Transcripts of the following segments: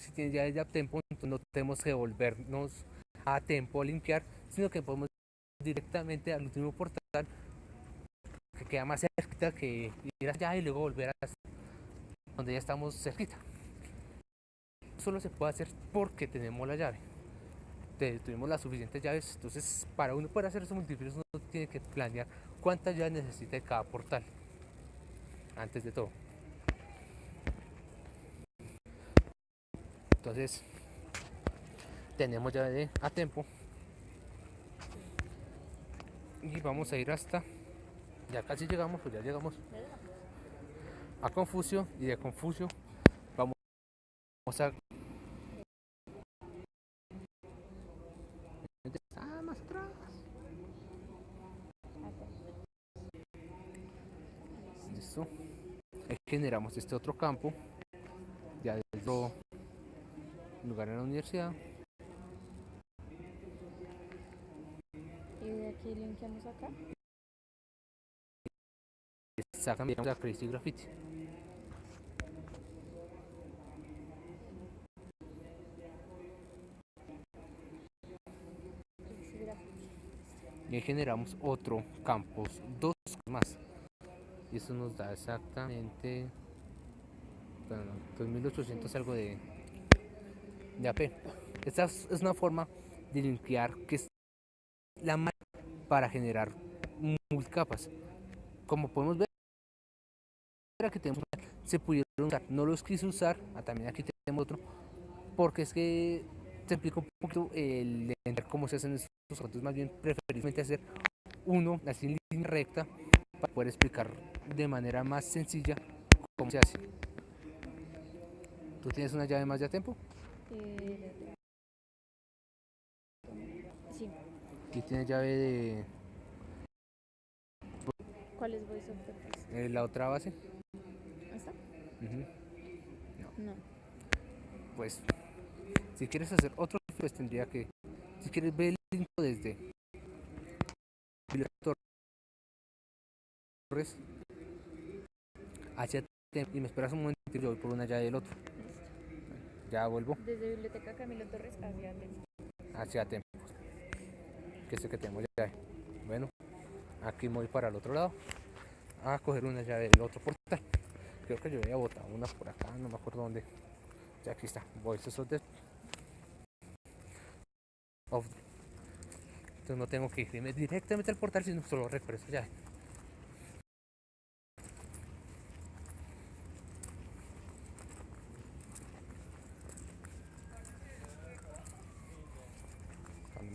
si tiene llave de tempo, no tenemos que volvernos a tempo a limpiar, sino que podemos directamente al último portal que queda más cerquita que ir allá y luego volver a donde ya estamos cerquita. Solo se puede hacer porque tenemos la llave. Tuvimos las suficientes llaves, entonces para uno poder hacer esos multifilios uno tiene que planear cuántas llaves necesita cada portal. Antes de todo. Entonces, tenemos llave de a tiempo. Y vamos a ir hasta ya casi llegamos pues ya llegamos a Confucio. Y de Confucio vamos a ah, generamos este otro campo. Ya del otro lugar en la universidad aquí limpiamos acá. Sacan la Crazy Graffiti. Y generamos otro campus, dos más. Y eso nos da exactamente 2800 algo de, de AP. Esta es una forma de limpiar que es la para generar multicapas. Como podemos ver, que tenemos se pudieron usar, no los quise usar, ah, también aquí tenemos otro, porque es que se explica un poquito el entender cómo se hacen estos entonces más bien preferiblemente hacer uno así en línea recta para poder explicar de manera más sencilla cómo se hace. ¿Tú tienes una llave más de tiempo? Eh, Aquí tiene llave de... ¿Cuál es Voice of the Eh, la otra base. ¿Esta? no. no. Pues, si quieres hacer otro, pues tendría que... Si quieres ver el link desde... Torres hacia y me esperas un momento y yo voy por una llave del otro. Ya vuelvo. Desde Biblioteca Camilo Torres hacia Tempo. Hacia Tempo que sé que tengo llave. Bueno, aquí voy para el otro lado a coger una llave del otro portal. Creo que yo había botado una por acá, no me acuerdo dónde. Ya aquí está, voy of the Entonces no tengo que irme directamente al portal, sino solo recuerdo esa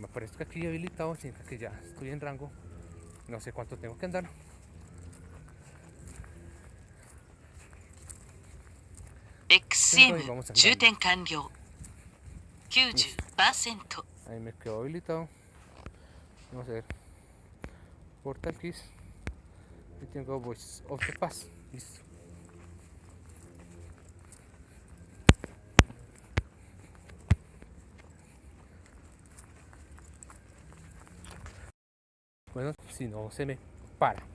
me aparezco aquí habilitado significa que ya estoy en rango no sé cuánto tengo que andar Exim, Ahí me quedo habilitado. Vamos a ver. Portal Keys. Y tengo Voice of the Pass. Listo. Bueno, si no se me para.